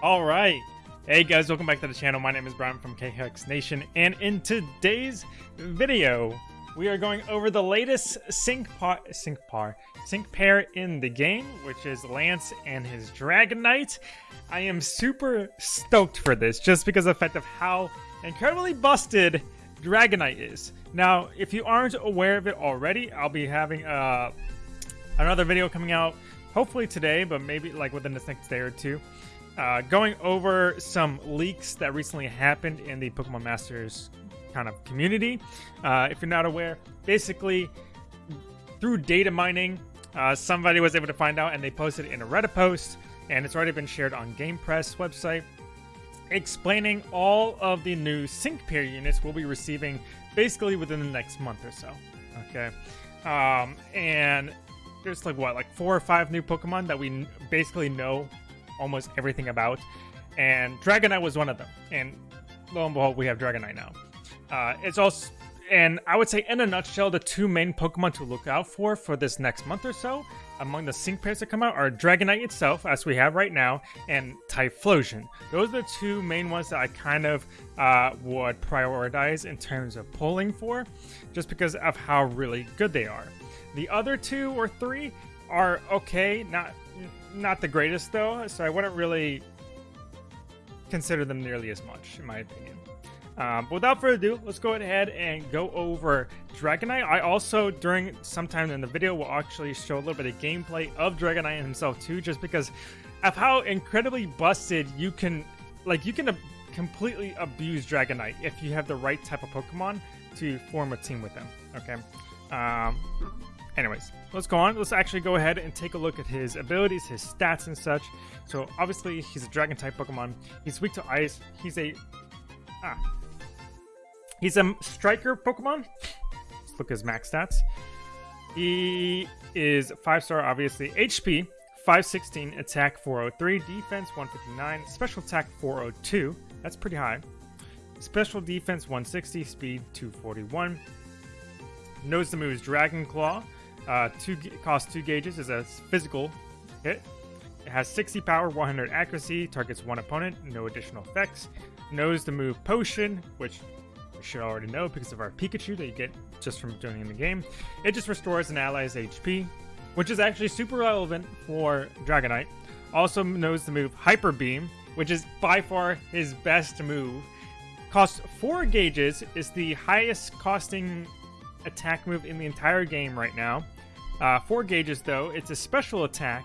All right. Hey guys, welcome back to the channel. My name is Brian from KHX Nation, and in today's video, we are going over the latest sync par, sync par, sync pair in the game, which is Lance and his Dragonite. I am super stoked for this, just because of the fact of how incredibly busted Dragonite is. Now, if you aren't aware of it already, I'll be having uh, another video coming out, hopefully today, but maybe like within the next day or two uh, going over some leaks that recently happened in the Pokemon Masters kind of community. Uh, if you're not aware, basically through data mining, uh, somebody was able to find out and they posted in a Reddit post, and it's already been shared on GamePress website, explaining all of the new sync pair units we'll be receiving basically within the next month or so. Okay, um, and there's like what, like four or five new Pokemon that we basically know almost everything about, and Dragonite was one of them. And lo and behold, we have Dragonite now. Uh, it's also, and I would say in a nutshell, the two main Pokemon to look out for for this next month or so among the sync pairs that come out are Dragonite itself, as we have right now, and Typhlosion. Those are the two main ones that I kind of uh, would prioritize in terms of pulling for, just because of how really good they are. The other two or three are okay, not not the greatest though, so I wouldn't really consider them nearly as much, in my opinion. Um, but without further ado, let's go ahead and go over Dragonite. I also, during sometime in the video, will actually show a little bit of gameplay of Dragonite himself too, just because of how incredibly busted you can, like, you can completely abuse Dragonite if you have the right type of Pokemon to form a team with them. Okay. Um, Anyways, let's go on. Let's actually go ahead and take a look at his abilities, his stats, and such. So obviously, he's a Dragon type Pokemon. He's weak to Ice. He's a ah, he's a Striker Pokemon. Let's look at his max stats. He is five star, obviously. HP 516, attack 403, defense 159, special attack 402. That's pretty high. Special defense 160, speed 241. Knows the moves Dragon Claw, uh, two costs two gauges is a physical hit. It has 60 power, 100 accuracy, targets one opponent, no additional effects. Knows the move Potion, which you should already know because of our Pikachu that you get just from joining the game. It just restores an ally's HP, which is actually super relevant for Dragonite. Also knows the move Hyper Beam, which is by far his best move. Costs 4 gauges, is the highest costing attack move in the entire game right now. Uh, four gauges, though. It's a special attack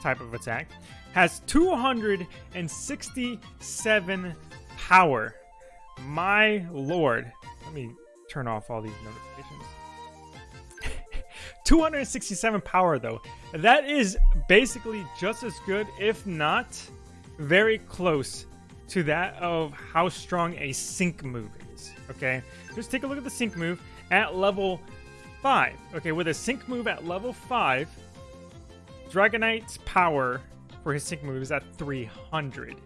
type of attack. Has 267 power. My lord. Let me turn off all these notifications. 267 power, though. That is basically just as good, if not very close to that of how strong a sync move is. Okay? Just take a look at the sync move at level 5. Okay, with a sync move at level 5, Dragonite's power for his sync move is at 300.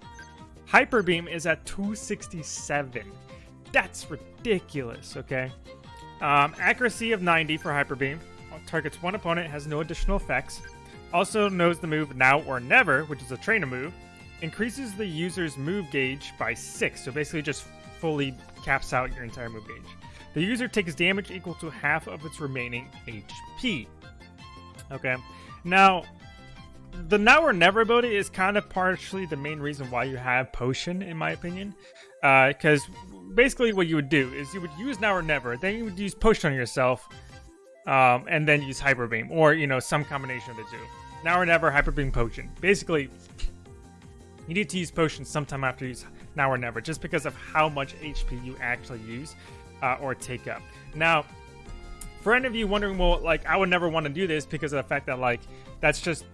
Hyper Beam is at 267. That's ridiculous, okay? Um, accuracy of 90 for Hyper Beam. Targets one opponent, has no additional effects. Also knows the move Now or Never, which is a trainer move. Increases the user's move gauge by 6, so basically just fully caps out your entire move gauge. The user takes damage equal to half of its remaining HP. Okay, now the now or never ability is kind of partially the main reason why you have potion, in my opinion. Because uh, basically, what you would do is you would use now or never, then you would use potion on yourself, um, and then use hyper beam, or you know some combination of the two. Now or never, hyper beam, potion. Basically, you need to use potion sometime after you use now or never, just because of how much HP you actually use uh, or take up. Now, for any of you wondering, well, like I would never want to do this because of the fact that like that's just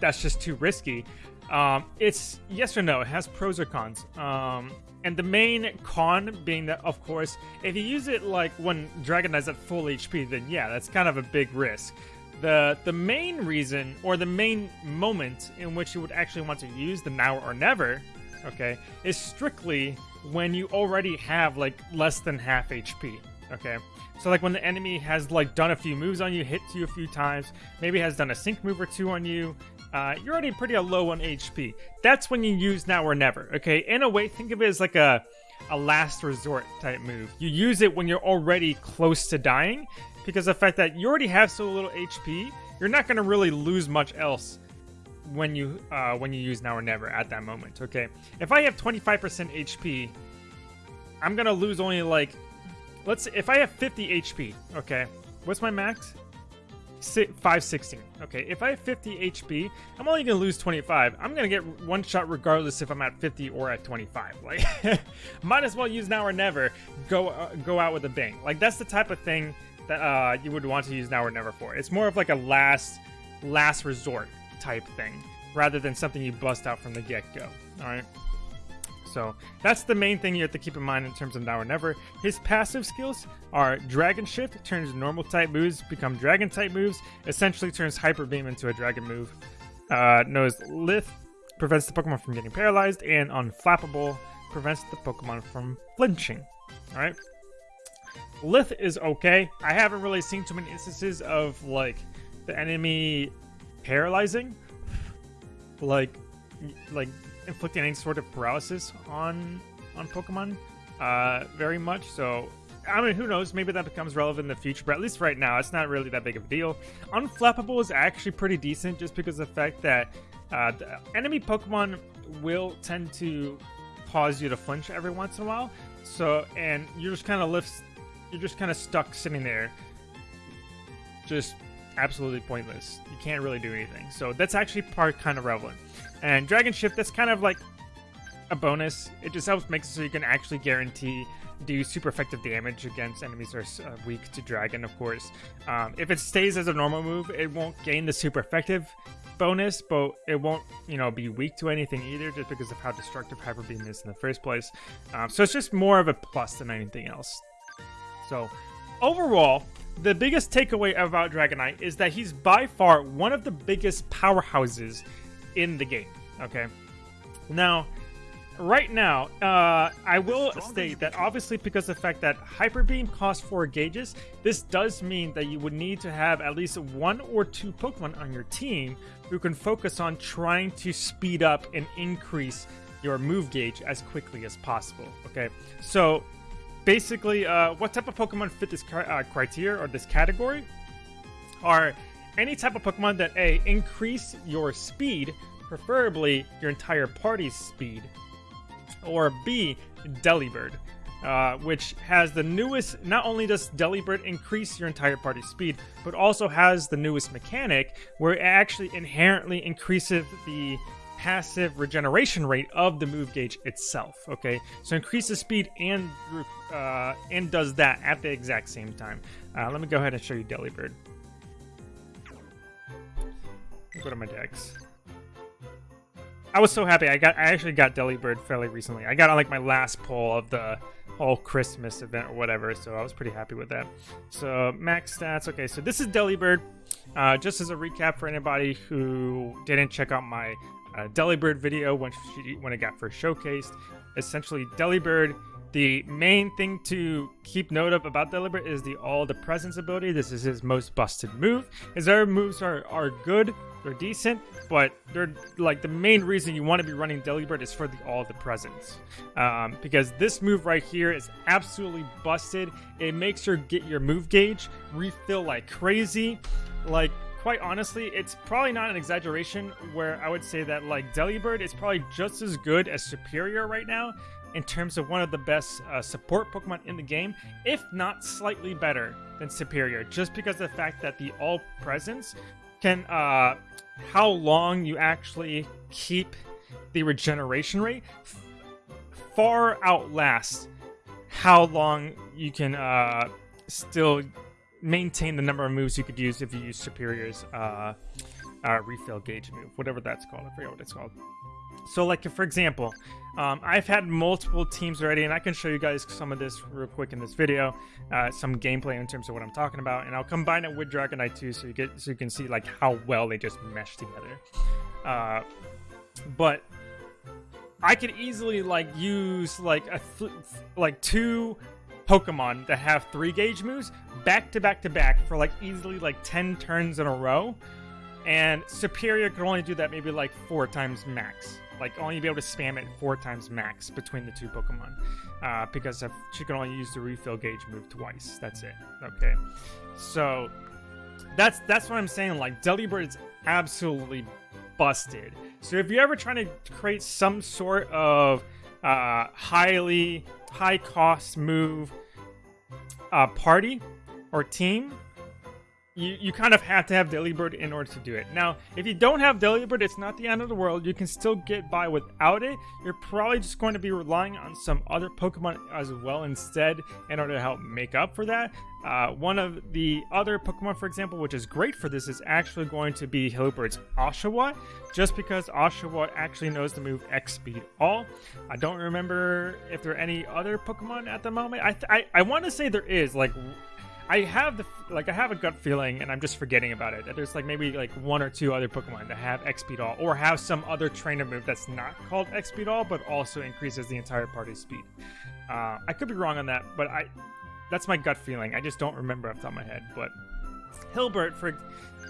that's just too risky. Um, it's yes or no. It has pros or cons. Um, and the main con being that, of course, if you use it like when Dragonite's at full HP, then yeah, that's kind of a big risk. The the main reason or the main moment in which you would actually want to use the now or never, okay, is strictly when you already have like less than half HP. Okay, so like when the enemy has like done a few moves on you, hit you a few times, maybe has done a sync move or two on you, uh, you're already pretty low on HP. That's when you use now or never. Okay, in a way, think of it as like a a last resort type move. You use it when you're already close to dying, because the fact that you already have so little HP, you're not going to really lose much else when you uh, when you use now or never at that moment. Okay, if I have 25% HP, I'm gonna lose only like, let's if I have 50 HP. Okay, what's my max? 516. Okay, if I have 50 HP, I'm only gonna lose 25. I'm gonna get one shot regardless if I'm at 50 or at 25. Like, might as well use now or never. Go uh, go out with a bang. Like that's the type of thing that uh, you would want to use now or never for. It's more of like a last last resort type thing rather than something you bust out from the get go. All right. So that's the main thing you have to keep in mind in terms of now or never. His passive skills are Dragon Shift, turns normal type moves become Dragon type moves, essentially turns Hyper Beam into a Dragon move. Uh, knows Lith, prevents the Pokemon from getting paralyzed, and Unflappable prevents the Pokemon from flinching. Alright? Lith is okay. I haven't really seen too many instances of, like, the enemy paralyzing. Like, like inflicting any sort of paralysis on on Pokemon uh, very much. So, I mean, who knows? Maybe that becomes relevant in the future, but at least right now, it's not really that big of a deal. Unflappable is actually pretty decent just because of the fact that uh, the enemy Pokemon will tend to cause you to flinch every once in a while. So, and you're just kind of lifts, you're just kind of stuck sitting there, just absolutely pointless. You can't really do anything. So that's actually part kind of relevant. And Dragon Shift, that's kind of like a bonus. It just helps make it so you can actually guarantee do super effective damage against enemies that are uh, weak to Dragon, of course. Um, if it stays as a normal move, it won't gain the super effective bonus, but it won't, you know, be weak to anything either, just because of how destructive Hyper Beam is in the first place. Um, so it's just more of a plus than anything else. So overall, the biggest takeaway about Dragonite is that he's by far one of the biggest powerhouses in the game. Okay. Now, right now, uh, I will state that obviously because of the fact that Hyper Beam costs 4 gauges, this does mean that you would need to have at least one or two Pokemon on your team who can focus on trying to speed up and increase your move gauge as quickly as possible. Okay, so basically, uh, what type of Pokemon fit this uh, criteria or this category are any type of Pokemon that A, increase your speed, preferably your entire party's speed, or B, Delibird, uh, which has the newest, not only does Delibird increase your entire party's speed, but also has the newest mechanic where it actually inherently increases the passive regeneration rate of the move gauge itself. Okay, so increases speed and uh, and does that at the exact same time. Uh, let me go ahead and show you Delibird go to my decks. I was so happy. I got I actually got Delibird fairly recently. I got on like my last pull of the whole Christmas event or whatever, so I was pretty happy with that. So max stats. Okay, so this is Delibird. Uh, just as a recap for anybody who didn't check out my uh, Delibird video when she, when it got first showcased, essentially Delibird the main thing to keep note of about Delibird is the All the Presence ability. This is his most busted move. His other moves are, are good, they're decent, but they're like the main reason you want to be running Delibird is for the All the Presence. Um, because this move right here is absolutely busted. It makes your get your move gauge refill like crazy. Like quite honestly, it's probably not an exaggeration where I would say that like Delibird is probably just as good as Superior right now in terms of one of the best uh, support Pokemon in the game, if not slightly better than Superior, just because of the fact that the All Presence can, uh, how long you actually keep the regeneration rate far outlast how long you can uh, still maintain the number of moves you could use if you use Superior's uh, uh, refill gauge move, whatever that's called. I forget what it's called. So, like, for example, um, I've had multiple teams already, and I can show you guys some of this real quick in this video, uh, some gameplay in terms of what I'm talking about, and I'll combine it with Dragonite too, so you get so you can see like how well they just mesh together. Uh, but I could easily like use like a like two Pokemon that have three gauge moves back to back to back for like easily like 10 turns in a row and Superior can only do that maybe like four times max. Like only be able to spam it four times max between the two Pokemon, uh, because of, she can only use the refill gauge move twice. That's it. Okay, so that's that's what I'm saying. Like Delibird is absolutely busted. So if you're ever trying to create some sort of uh, highly high cost move uh, party or team, you, you kind of have to have Delibird in order to do it. Now, if you don't have Delibird, it's not the end of the world. You can still get by without it. You're probably just going to be relying on some other Pokemon as well instead in order to help make up for that. Uh, one of the other Pokemon, for example, which is great for this, is actually going to be Hilbert's Oshawott, just because Oshawott actually knows the move X-Speed All. I don't remember if there are any other Pokemon at the moment. I, I, I want to say there is, like I have the like I have a gut feeling, and I'm just forgetting about it. That there's like maybe like one or two other Pokemon that have X-Speed All, or have some other trainer move that's not called X-Speed All, but also increases the entire party's speed. Uh, I could be wrong on that, but I that's my gut feeling. I just don't remember off the top of my head. But Hilbert for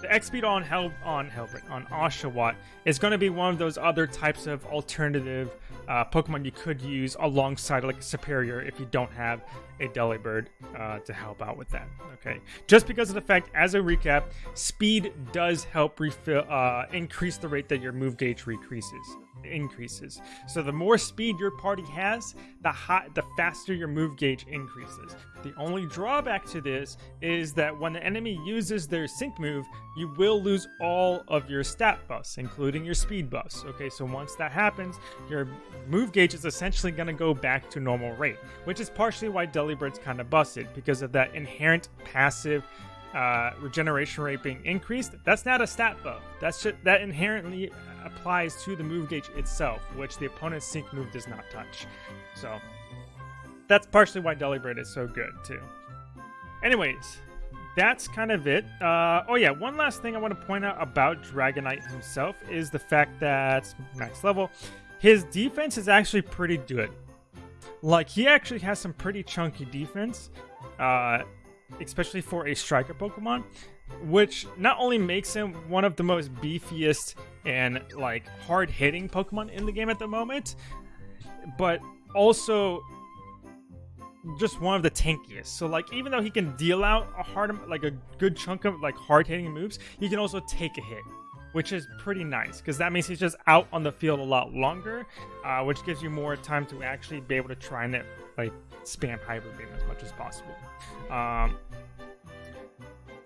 the X-Speed on Hel on Hilbert on Oshawott is going to be one of those other types of alternative uh, Pokemon you could use alongside like Superior if you don't have a Delibird uh, to help out with that. Okay, just because of the fact, as a recap, speed does help refill, uh, increase the rate that your move gauge decreases increases. So the more speed your party has, the hot, the faster your move gauge increases. The only drawback to this is that when the enemy uses their sync move, you will lose all of your stat buffs, including your speed buffs. Okay, so once that happens, your move gauge is essentially going to go back to normal rate, which is partially why Delibird's kind of busted because of that inherent passive uh, regeneration rate being increased. That's not a stat buff. That's just, that inherently applies to the move gauge itself, which the opponent's sync move does not touch. So that's partially why Delibird is so good too. Anyways, that's kind of it. Uh, oh yeah, one last thing I want to point out about Dragonite himself is the fact that max level, his defense is actually pretty good. Like he actually has some pretty chunky defense, uh, especially for a striker Pokemon which not only makes him one of the most beefiest and like hard hitting Pokemon in the game at the moment, but also just one of the tankiest. So like even though he can deal out a hard like a good chunk of like hard hitting moves, he can also take a hit. Which is pretty nice because that means he's just out on the field a lot longer, uh, which gives you more time to actually be able to try and like spam Hyper Beam as much as possible. Um,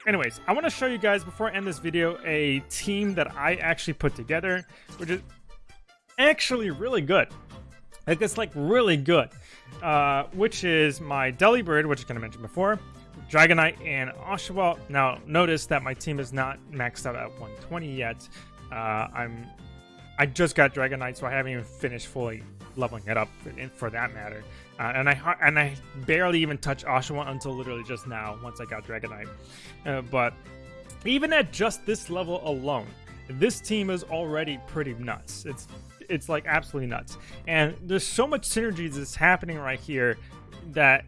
anyways, I want to show you guys, before I end this video, a team that I actually put together, which is actually really good. Like, it's, like, really good. Uh, which is my Delibird, which I kind of mentioned before, Dragonite, and Oshawott. Now, notice that my team is not maxed out at 120 yet. Uh, I'm... I just got Dragonite, so I haven't even finished fully leveling it up for, for that matter. Uh, and I and I barely even touched Oshawott until literally just now, once I got Dragonite. Uh, but even at just this level alone, this team is already pretty nuts. It's it's like absolutely nuts. And there's so much synergy that's happening right here that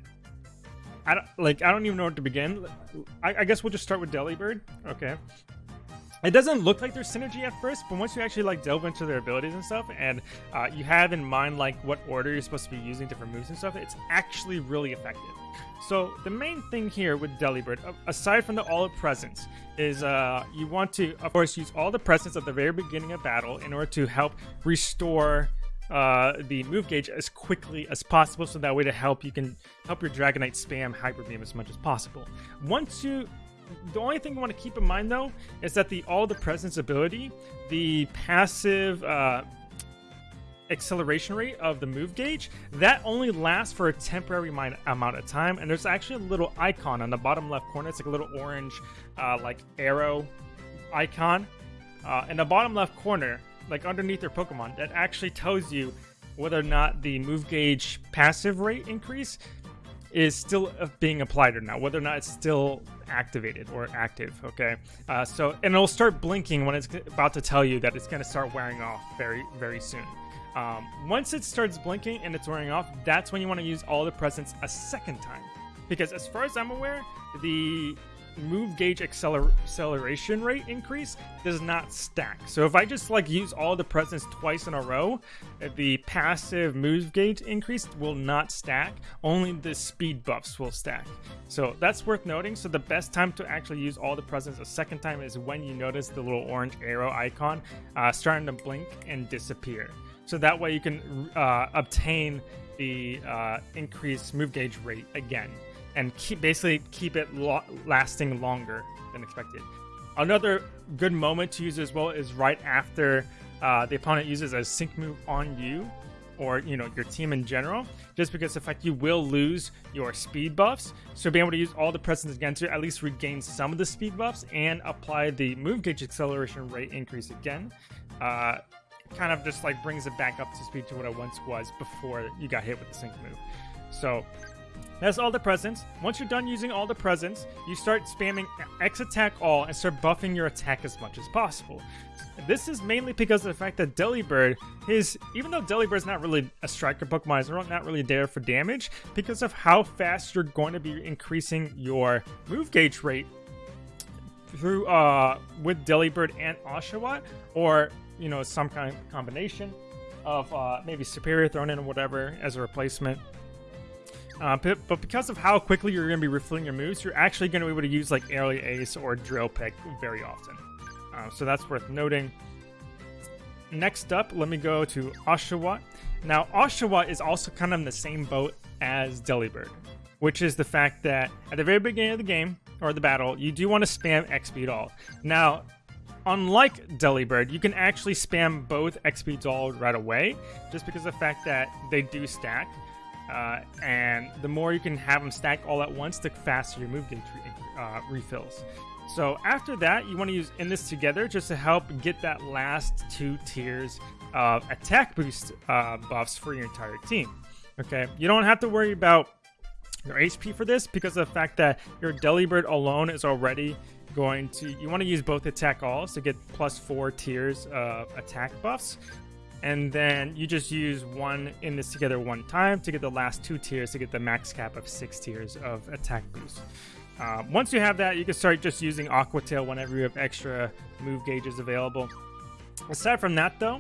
I don't like I don't even know where to begin. I, I guess we'll just start with Delibird. Okay. It doesn't look like there's synergy at first, but once you actually like delve into their abilities and stuff, and uh, you have in mind like what order you're supposed to be using different moves and stuff, it's actually really effective. So the main thing here with Delibird, aside from the all of presence, is uh, you want to, of course, use all the presence at the very beginning of battle in order to help restore uh, the move gauge as quickly as possible so that way to help you can help your Dragonite spam Hyper Beam as much as possible. Once you the only thing you want to keep in mind though is that the all the presence ability, the passive uh, acceleration rate of the move gauge, that only lasts for a temporary amount of time. And there's actually a little icon on the bottom left corner. It's like a little orange, uh, like arrow icon uh, in the bottom left corner, like underneath your Pokemon, that actually tells you whether or not the move gauge passive rate increase is still uh, being applied or not, whether or not it's still activated or active, okay? Uh, so, and it'll start blinking when it's about to tell you that it's to start wearing off very, very soon. Um, once it starts blinking and it's wearing off, that's when you want to use all the presents a second time. Because as far as I'm aware, the move gauge acceler acceleration rate increase does not stack. So if I just like use all the presents twice in a row, the passive move gauge increase will not stack. Only the speed buffs will stack. So that's worth noting. So the best time to actually use all the presents a second time is when you notice the little orange arrow icon uh, starting to blink and disappear. So that way you can uh, obtain the uh, increased move gauge rate again and keep basically keep it lo lasting longer than expected. Another good moment to use as well is right after uh, the opponent uses a sync move on you or you know your team in general just because the fact you will lose your speed buffs so being able to use all the presents again to at least regain some of the speed buffs and apply the move gauge acceleration rate increase again uh, kind of just like brings it back up to speed to what it once was before you got hit with the sync move so that's all the presents. Once you're done using all the presents, you start spamming X attack all and start buffing your attack as much as possible. This is mainly because of the fact that Delibird is, even though Delibird's not really a striker Pokemon, it's not really there for damage, because of how fast you're going to be increasing your move gauge rate through uh with Delibird and Oshawott, or you know, some kind of combination of uh maybe Superior thrown in or whatever as a replacement. Uh, but, but, because of how quickly you're going to be refilling your moves, you're actually going to be able to use like Aerial Ace or Drill Peck very often. Uh, so that's worth noting. Next up, let me go to Oshawott. Now, Oshawott is also kind of in the same boat as Delibird, which is the fact that at the very beginning of the game, or the battle, you do want to spam XP all. Now, unlike Delibird, you can actually spam both XP all right away, just because of the fact that they do stack. Uh, and the more you can have them stack all at once, the faster your move gauge re uh, refills. So after that, you want to use in this together just to help get that last two tiers of attack boost uh, buffs for your entire team. Okay, you don't have to worry about your HP for this because of the fact that your Delibird alone is already going to you want to use both attack alls to get plus four tiers of attack buffs and then you just use one in this together one time to get the last two tiers to get the max cap of six tiers of attack boost. Uh, once you have that, you can start just using Aqua Tail whenever you have extra move gauges available. Aside from that, though,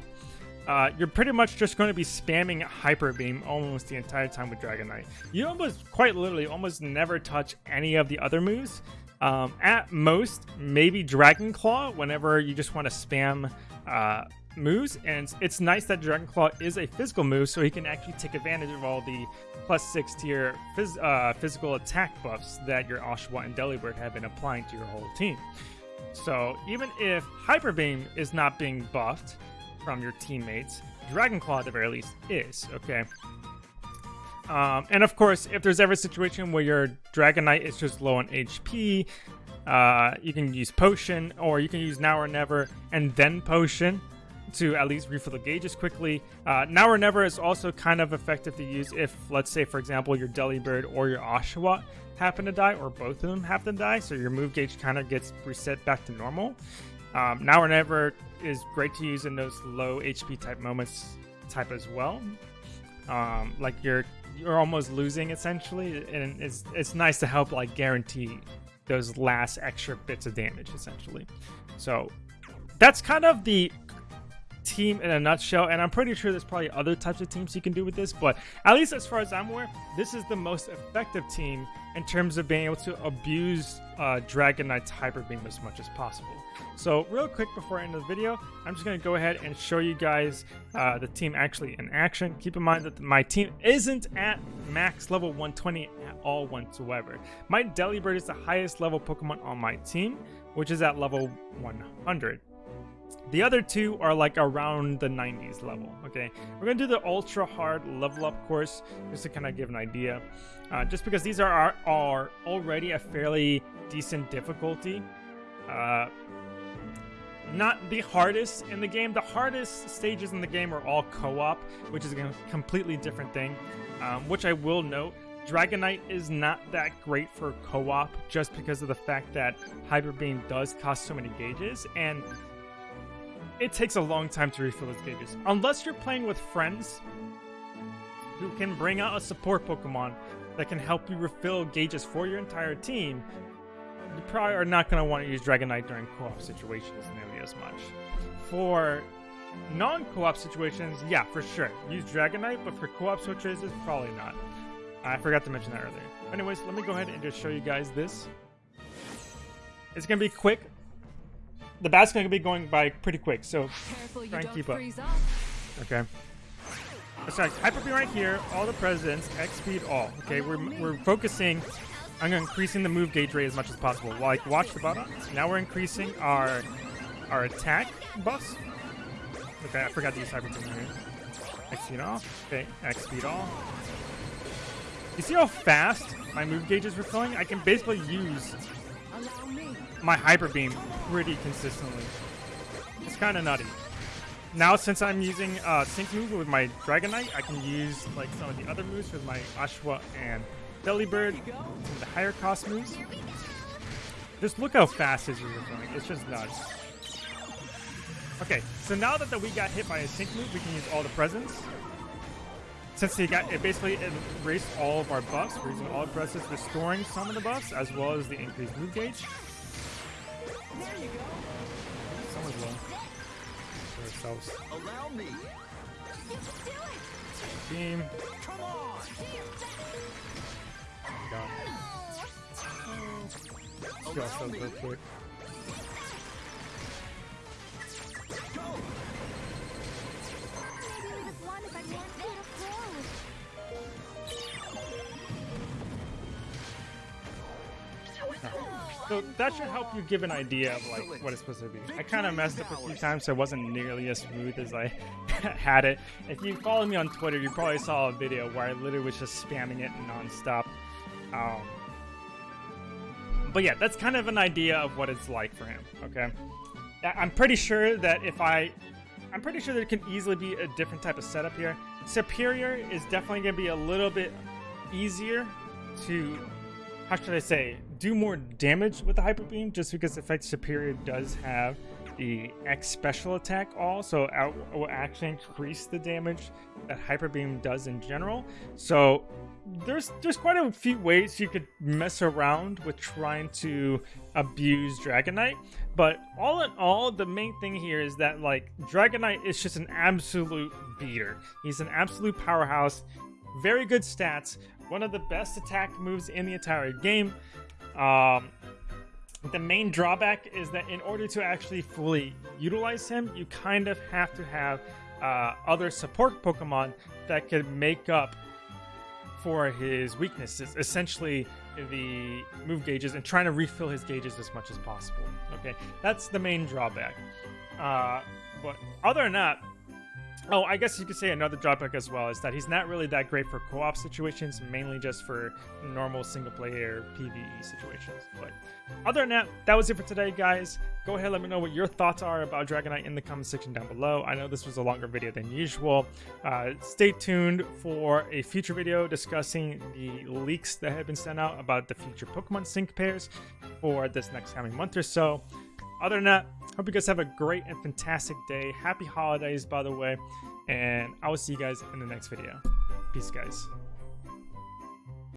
uh, you're pretty much just going to be spamming Hyper Beam almost the entire time with Dragonite. You almost, quite literally, almost never touch any of the other moves. Um, at most, maybe Dragon Claw whenever you just want to spam uh, moves, and it's nice that Dragon Claw is a physical move, so he can actually take advantage of all the plus six tier phys uh, physical attack buffs that your Oshawott and Delibird have been applying to your whole team. So even if Hyper Beam is not being buffed from your teammates, Dragon Claw at the very least is, okay? Um, and of course, if there's ever a situation where your Dragonite is just low on HP, uh, you can use Potion, or you can use Now or Never and then Potion to at least refill the gauges quickly. Uh, now or never is also kind of effective to use if, let's say, for example, your Delibird or your Oshawott happen to die, or both of them happen to die, so your move gauge kind of gets reset back to normal. Um, now or never is great to use in those low HP type moments type as well. Um, like you're you're almost losing essentially, and it's it's nice to help like guarantee those last extra bits of damage essentially. So that's kind of the team in a nutshell. And I'm pretty sure there's probably other types of teams you can do with this, but at least as far as I'm aware, this is the most effective team in terms of being able to abuse uh, Dragonite's Hyper Beam as much as possible. So real quick before I end the video, I'm just going to go ahead and show you guys uh, the team actually in action. Keep in mind that my team isn't at max level 120 at all whatsoever. My Delibird is the highest level Pokemon on my team, which is at level 100. The other two are like around the 90s level, okay? We're to do the ultra hard level up course just to kind of give an idea. Uh, just because these are, are already a fairly decent difficulty. Uh, not the hardest in the game. The hardest stages in the game are all co-op, which is a completely different thing. Um, which I will note, Dragonite is not that great for co-op just because of the fact that Hyper Beam does cost so many gauges, and it takes a long time to refill those gauges. Unless you're playing with friends who can bring out a support Pokemon that can help you refill gauges for your entire team, you probably are not going to want to use Dragonite during co-op situations nearly as much. For non-co-op situations, yeah, for sure. Use Dragonite, but for co-op switches, probably not. I forgot to mention that earlier. Anyways, let me go ahead and just show you guys this. It's going to be quick. The bat's going to be going by pretty quick, so Careful try and keep up. Okay. Sorry, Hyper Beam right here, all the presidents, X speed, all. Okay, we're, we're focusing on increasing the move gauge rate as much as possible. Like, watch the button. Now we're increasing our our attack buffs. Okay, I forgot to use Hyper Beam here. X speed off. Okay, X speed off. You see how fast my move gauges were refilling? I can basically use. My Hyper Beam pretty consistently. It's kind of nutty. Now, since I'm using uh, Sync Move with my Dragonite, I can use like some of the other moves with my Ashwa and Delibird, some of the higher cost moves. Just look how fast his moves are going. It's just nuts. Okay, so now that the, we got hit by a Sync Move, we can use all the presents. Since he got it basically erased all of our buffs, we're using all the presents, restoring some of the buffs as well as the increased move gauge. There Someone's low. For ourselves. Allow me. Beam. Come on. Got Let's go ourselves real quick. So that should help you give an idea of like what it's supposed to be. I kind of messed up a few times, so it wasn't nearly as smooth as I had it. If you follow me on Twitter, you probably saw a video where I literally was just spamming it nonstop. Um, but yeah, that's kind of an idea of what it's like for him. Okay, I'm pretty sure that if I, I'm pretty sure there can easily be a different type of setup here. Superior is definitely going to be a little bit easier to how should I say, do more damage with the Hyper Beam just because Effect Superior does have the X special attack all, so it will actually increase the damage that Hyper Beam does in general. So there's there's quite a few ways you could mess around with trying to abuse Dragonite, but all in all, the main thing here is that like Dragonite is just an absolute beater. He's an absolute powerhouse, very good stats, one of the best attack moves in the entire game. Um, the main drawback is that in order to actually fully utilize him, you kind of have to have uh, other support Pokemon that could make up for his weaknesses, essentially the move gauges, and trying to refill his gauges as much as possible. Okay, that's the main drawback. Uh, but other than that, Oh, I guess you could say another drawback as well is that he's not really that great for co-op situations, mainly just for normal single-player PvE situations. But other than that, that was it for today, guys. Go ahead, let me know what your thoughts are about Dragonite in the comment section down below. I know this was a longer video than usual. Uh, stay tuned for a future video discussing the leaks that have been sent out about the future Pokemon Sync pairs for this next coming month or so. Other than that, hope you guys have a great and fantastic day. Happy holidays, by the way. And I will see you guys in the next video. Peace, guys.